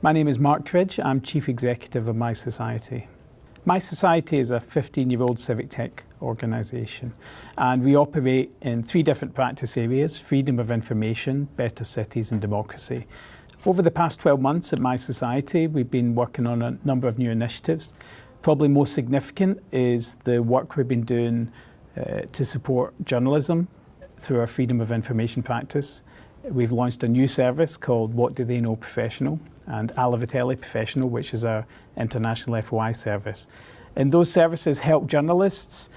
My name is Mark Cridge. I'm Chief Executive of My Society. My Society is a 15-year-old civic tech organisation and we operate in three different practice areas, freedom of information, better cities and democracy. Over the past 12 months at My Society, we've been working on a number of new initiatives. Probably most significant is the work we've been doing uh, to support journalism through our freedom of information practice. We've launched a new service called What Do They Know Professional and Alaveteli Professional, which is our international FOI service. And those services help journalists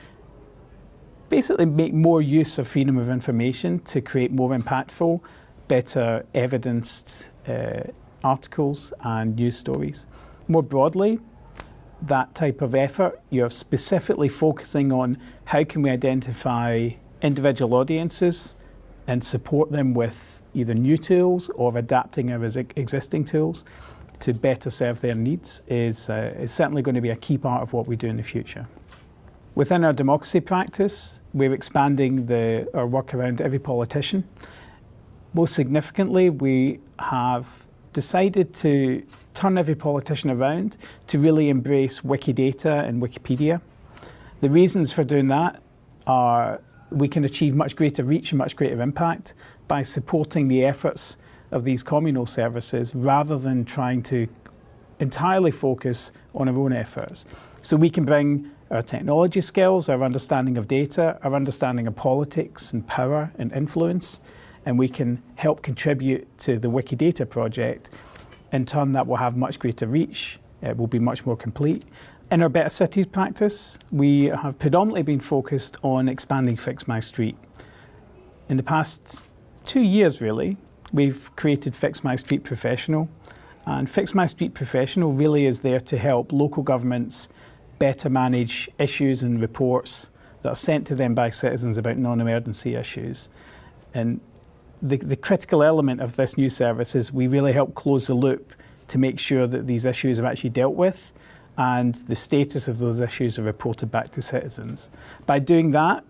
basically make more use of freedom of information to create more impactful, better evidenced uh, articles and news stories. More broadly, that type of effort, you're specifically focusing on how can we identify individual audiences and support them with either new tools or adapting our existing tools to better serve their needs is, uh, is certainly going to be a key part of what we do in the future. Within our democracy practice, we're expanding the, our work around every politician. Most significantly, we have decided to turn every politician around to really embrace Wikidata and Wikipedia. The reasons for doing that are we can achieve much greater reach and much greater impact by supporting the efforts of these communal services rather than trying to entirely focus on our own efforts. So we can bring our technology skills, our understanding of data, our understanding of politics and power and influence, and we can help contribute to the Wikidata project. In turn, that will have much greater reach, it will be much more complete. In our Better Cities practice, we have predominantly been focused on expanding Fix My Street. In the past two years, really, we've created Fix My Street Professional. And Fix My Street Professional really is there to help local governments better manage issues and reports that are sent to them by citizens about non-emergency issues. And the, the critical element of this new service is we really help close the loop to make sure that these issues are actually dealt with and the status of those issues are reported back to citizens. By doing that,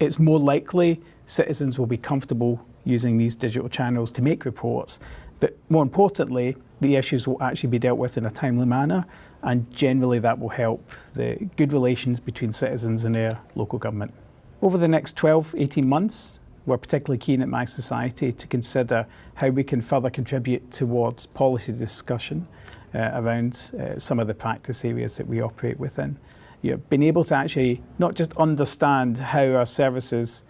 it's more likely citizens will be comfortable using these digital channels to make reports. But more importantly, the issues will actually be dealt with in a timely manner and generally that will help the good relations between citizens and their local government. Over the next 12, 18 months, we're particularly keen at My Society to consider how we can further contribute towards policy discussion around uh, some of the practice areas that we operate within. You know, being able to actually not just understand how our services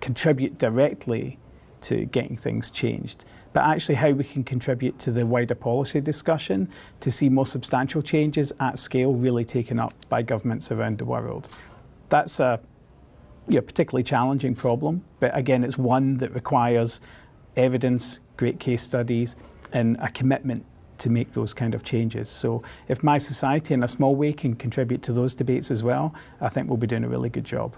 contribute directly to getting things changed, but actually how we can contribute to the wider policy discussion to see more substantial changes at scale really taken up by governments around the world. That's a you know, particularly challenging problem, but again, it's one that requires evidence, great case studies, and a commitment to make those kind of changes. So if my society in a small way can contribute to those debates as well, I think we'll be doing a really good job.